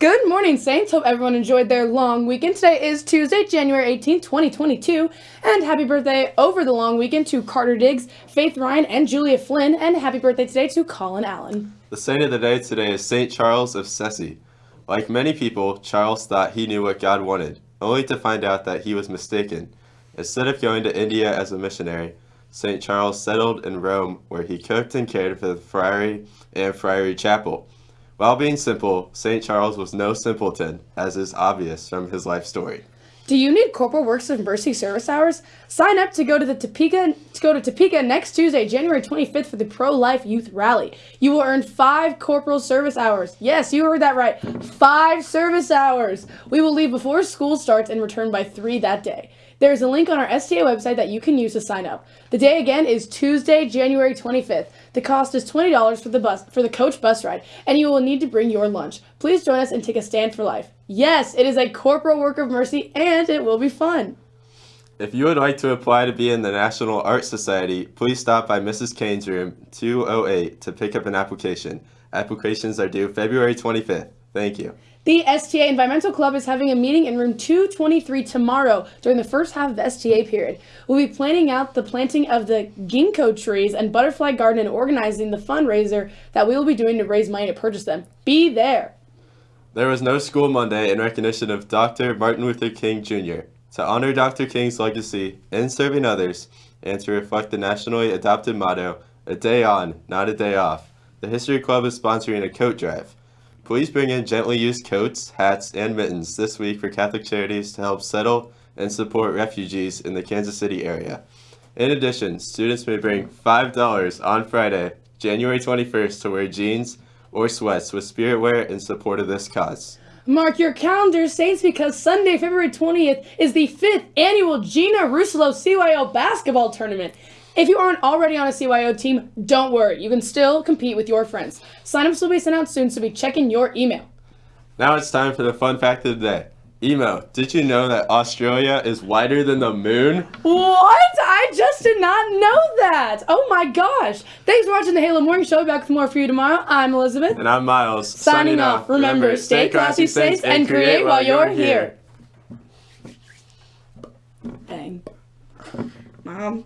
Good morning, Saints. Hope everyone enjoyed their long weekend. Today is Tuesday, January 18th, 2022. And happy birthday over the long weekend to Carter Diggs, Faith Ryan, and Julia Flynn. And happy birthday today to Colin Allen. The saint of the day today is St. Charles of Sezze. Like many people, Charles thought he knew what God wanted, only to find out that he was mistaken. Instead of going to India as a missionary, St. Charles settled in Rome where he cooked and cared for the friary and friary chapel. While being simple, St. Charles was no simpleton, as is obvious from his life story. Do you need Corporal Works of Mercy service hours? Sign up to go to the Topeka to go to Topeka next Tuesday, January 25th for the Pro-Life Youth Rally. You will earn 5 corporal service hours. Yes, you heard that right. 5 service hours. We will leave before school starts and return by 3 that day. There is a link on our STA website that you can use to sign up. The day again is Tuesday, January 25th. The cost is $20 for the bus for the coach bus ride, and you will need to bring your lunch. Please join us and take a stand for life. Yes, it is a corporal work of mercy and it will be fun. If you would like to apply to be in the National Art Society, please stop by Mrs. Kane's room 208 to pick up an application. Applications are due February 25th. Thank you. The STA Environmental Club is having a meeting in room 223 tomorrow during the first half of the STA period. We'll be planning out the planting of the ginkgo trees and butterfly garden and organizing the fundraiser that we will be doing to raise money to purchase them. Be there! There was no school Monday in recognition of Dr. Martin Luther King Jr. To honor Dr. King's legacy in serving others and to reflect the nationally adopted motto, a day on, not a day off, the History Club is sponsoring a coat drive. Please bring in gently used coats, hats, and mittens this week for Catholic Charities to help settle and support refugees in the Kansas City area. In addition, students may bring $5 on Friday, January 21st to wear jeans or sweats with spirit wear in support of this cause. Mark your calendars, Saints, because Sunday, February 20th is the fifth annual Gina Russolo CYO basketball tournament. If you aren't already on a CYO team, don't worry. You can still compete with your friends. Signups will be sent out soon, so be checking your email. Now it's time for the fun fact of the day. Emo, did you know that Australia is wider than the moon? What? I just did not know that. Oh my gosh. Thanks for watching the Halo Morning Show. Back with more for you tomorrow. I'm Elizabeth. And I'm Miles. Signing, Signing off. Remember, Remember, stay classy, safe, and create while you're here. here. Bang. Mom.